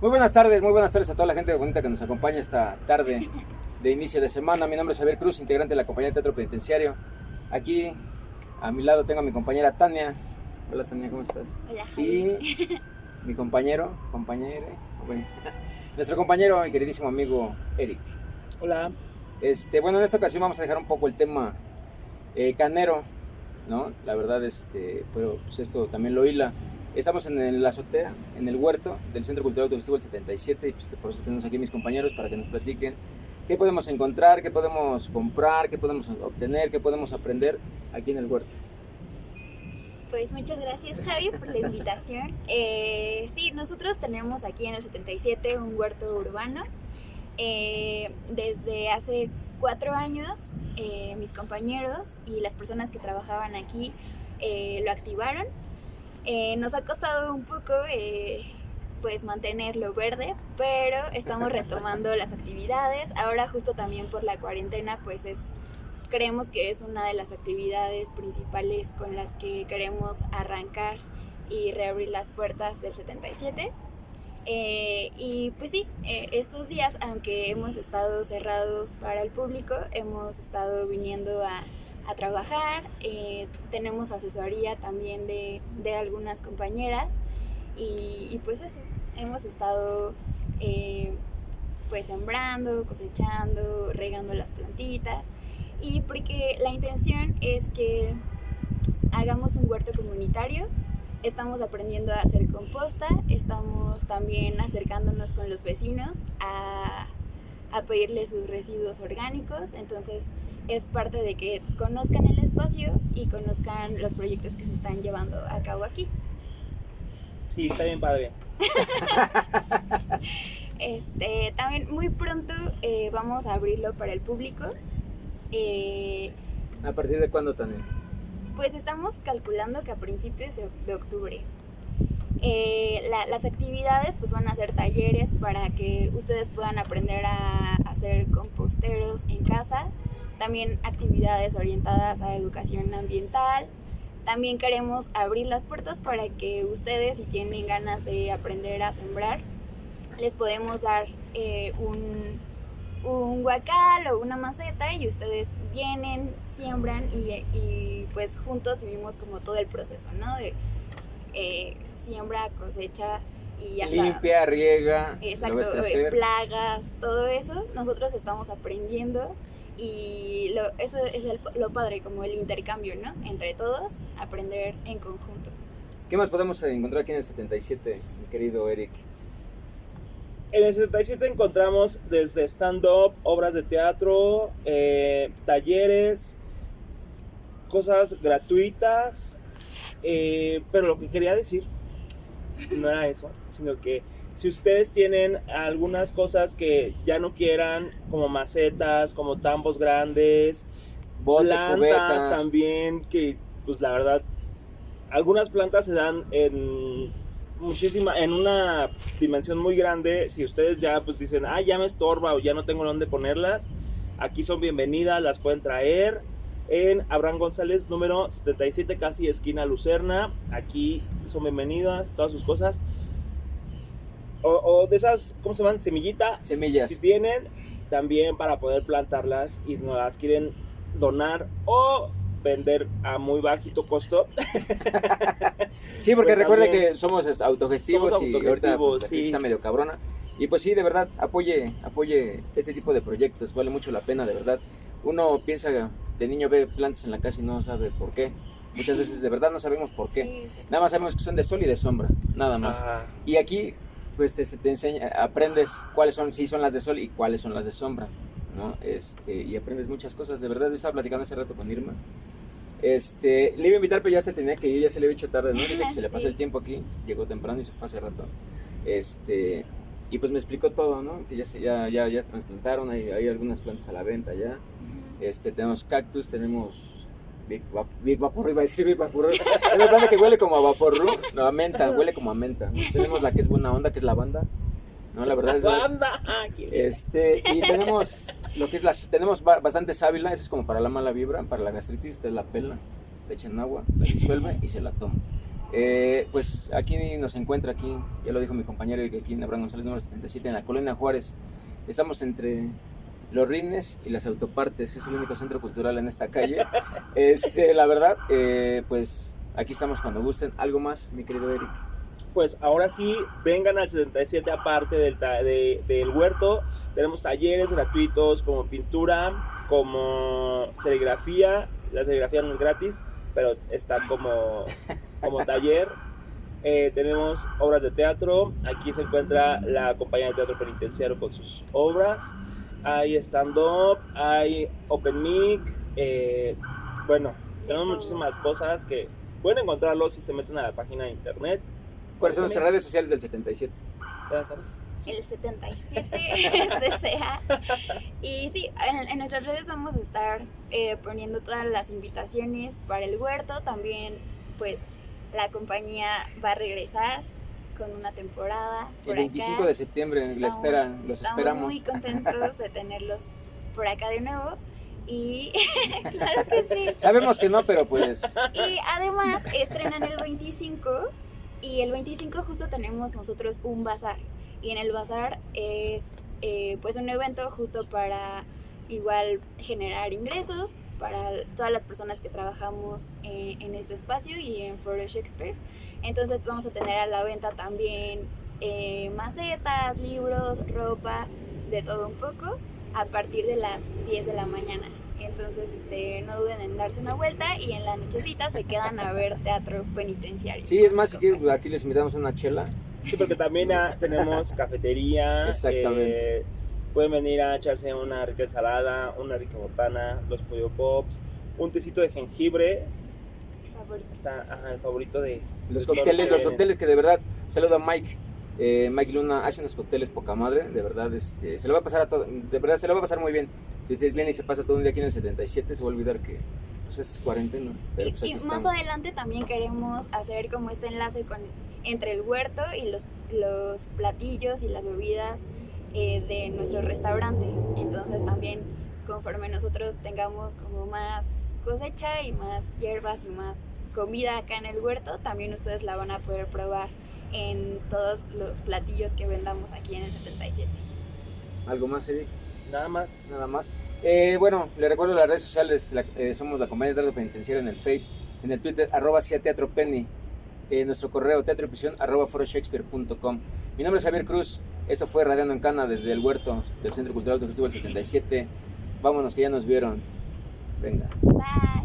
Muy buenas tardes, muy buenas tardes a toda la gente bonita que nos acompaña esta tarde de inicio de semana. Mi nombre es Javier Cruz, integrante de la compañía de Teatro Penitenciario. Aquí a mi lado tengo a mi compañera Tania. Hola Tania, ¿cómo estás? Hola, Y Javi. mi compañero, compañero, compañero, nuestro compañero y queridísimo amigo Eric. Hola. Este, bueno, en esta ocasión vamos a dejar un poco el tema eh, canero, ¿no? La verdad, este, pero pues esto también lo hila. Estamos en la azotea, en el huerto del Centro Cultural Audiovisual 77, y pues por eso tenemos aquí a mis compañeros para que nos platiquen qué podemos encontrar, qué podemos comprar, qué podemos obtener, qué podemos aprender aquí en el huerto. Pues muchas gracias Javi por la invitación. Eh, sí, nosotros tenemos aquí en el 77 un huerto urbano. Eh, desde hace cuatro años eh, mis compañeros y las personas que trabajaban aquí eh, lo activaron. Eh, nos ha costado un poco eh, pues mantenerlo verde, pero estamos retomando las actividades. Ahora justo también por la cuarentena pues es creemos que es una de las actividades principales con las que queremos arrancar y reabrir las puertas del 77. Eh, y pues sí, estos días, aunque hemos estado cerrados para el público, hemos estado viniendo a, a trabajar, eh, tenemos asesoría también de, de algunas compañeras y, pues eso, hemos estado eh, pues sembrando, cosechando, regando las plantitas y porque la intención es que hagamos un huerto comunitario. Estamos aprendiendo a hacer composta, estamos también acercándonos con los vecinos a, a pedirles sus residuos orgánicos, entonces es parte de que conozcan el espacio y conozcan los proyectos que se están llevando a cabo aquí. Sí, está bien padre. Este, también muy pronto eh, vamos a abrirlo para el público. Eh, ¿A partir de cuándo, Tania? Pues estamos calculando que a principios de, de octubre. Eh, la- las actividades pues van a ser talleres para que ustedes puedan aprender a hacer composteros en casa. También actividades orientadas a educación ambiental. También queremos abrir las puertas para que ustedes si tienen ganas de aprender a sembrar, les podemos dar eh, un, un huacal o una maceta y ustedes vienen, siembran y, y, pues juntos vivimos como todo el proceso, ¿no? De eh, siembra, cosecha y hasta... Limpia, riega, Exacto, plagas, todo eso, nosotros estamos aprendiendo y lo, eso es el- lo padre, como el intercambio, ¿no? Entre todos, aprender en conjunto. ¿Qué más podemos encontrar aquí en el 77, mi querido Eric? En el 77 encontramos desde stand-up, obras de teatro, eh, talleres, cosas gratuitas. eh, pero lo que quería decir no era eso, sino que si ustedes tienen algunas cosas que ya no quieran, como macetas, como tambos grandes, Botes, plantas cubetas. también, que pues la verdad, algunas plantas se dan en muchísima, en una dimensión muy grande. Si ustedes ya pues dicen, ah, ya me estorba o ya no tengo dónde ponerlas, aquí son bienvenidas, las pueden traer en Abraham González, número 77, casi esquina Lucerna. Aquí son bienvenidas, todas sus cosas. O, o de esas, ¿cómo se llaman? Semillita. Semillas. Si tienen, también para poder plantarlas y nos las quieren donar o vender a muy bajito costo. Sí, porque Pues recuerde que somos es, autogestivos, somos y ahorita autogestivos, pues, sí. está medio cabrona. Y pues sí, de verdad, apoye, apoye este tipo de proyectos, vale mucho la pena, de verdad. Uno piensa, de niño ve plantas en la casa y no sabe por qué. Muchas veces de verdad no sabemos por qué. Sí, sí. Nada más sabemos que son de sol y de sombra, nada más. Ah, Y aquí, pues te, se te enseña, aprendes cuáles son, sí son las de sol y cuáles son las de sombra, ¿no? Este, y aprendes muchas cosas, de verdad, yo estaba platicando hace rato con Irma. Este, le iba a invitar, pero ya se tenía que ir, ya se le había hecho tarde, ¿no? Dice que se le pasó el tiempo aquí, llegó temprano y se fue hace rato. Este, y pues me explicó todo, ¿no? Que ya, se, ya, ya, ya trasplantaron, hay, hay algunas plantas a la venta ya. Este, tenemos cactus, tenemos Big, Vap- Big Vaporru, iba a decir Big Vaporru. Es una planta que huele como a Vaporru, no, a menta, huele como a menta. Tenemos la que es buena onda, que es lavanda. No, la verdad es ¡Banda! Ah, este, y tenemos lo que es las, tenemos ba- bastante sábila, eso es como para la mala vibra, para la gastritis, usted la pela, le echan agua, la disuelve y se la toma. Eh, pues aquí nos encuentra, aquí, ya lo dijo mi compañero, aquí en Abraham González número 77, en la colonia Juárez. Estamos entre los rines y las autopartes, es el único centro cultural en esta calle. Este, la verdad, eh, pues aquí estamos cuando gusten. ¿Algo más, mi querido Eric? Pues ahora sí, vengan al 77 aparte del, de- del huerto. Tenemos talleres gratuitos como pintura, como serigrafía. La serigrafía no es gratis, pero está como, como taller. Eh, tenemos obras de teatro. Aquí se encuentra la compañía de teatro penitenciario con sus obras. Hay stand-up, hay open mic. eh, bueno, tenemos muchísimas cosas que pueden encontrarlos si se meten a la página de internet. ¿Cuáles son nuestras redes sociales del 77? ¿Ya sabes? el 77 CCA. Y sí, en, en nuestras redes vamos a estar eh, poniendo todas las invitaciones para el huerto. También, pues, la compañía va a regresar con una temporada. El por 25 acá. de septiembre, la Estamos- esperan, los estamos esperamos. muy contentos de tenerlos por acá de nuevo. Y claro que sí. Sabemos que no, pero pues Y además estrenan el 25 y el 25 justo tenemos nosotros un bazar. Y en el bazar es eh, pues un evento justo para igual generar ingresos para todas las personas que trabajamos en, en este espacio y en Foro Shakespeare. Entonces vamos a tener a la venta también eh, macetas, libros, ropa, de todo un poco a partir de las 10 de la mañana. Entonces, este, no duden en darse una vuelta y en la nochecita se quedan a ver teatro penitenciario. sí, es más, si quieren, aquí les invitamos una chela. Sí, porque también ah, tenemos cafetería. Exactamente. eh, pueden venir a echarse una rica ensalada, una rica botana, los pollo pops, un tecito de jengibre. Favorito. Está ajá, el favorito de Los cócteles, los cócteles que de verdad, saludo a Mike. Eh, Mike Luna hace unos cócteles poca madre, de verdad, este, se lo va a pasar a todo, de verdad se lo va a pasar muy bien. Si usted viene y se pasa todo un día aquí en el 77, se va a olvidar que pues es cuarentena. Pero Y, pues y aquí más estamos. adelante también queremos hacer como este enlace con entre el huerto y los, los platillos y las bebidas eh, de nuestro restaurante. Entonces también conforme nosotros tengamos como más cosecha y más hierbas y más comida acá en el huerto, también ustedes la van a poder probar en todos los platillos que vendamos aquí en el 77. ¿Algo más, Eric? Nada más. Nada más. Eh, bueno, le recuerdo las redes sociales, la- eh, somos la Compañía de Teatro Penitenciario en el Face, en el Twitter, arroba Cia Teatro Penny, eh, nuestro correo teatroprisión arroba foroshakespeare.com. Mi nombre es Javier Cruz, esto fue Radiando en Cana desde el huerto del Centro Cultural del 77. Vámonos que ya nos vieron. Venga. Bye.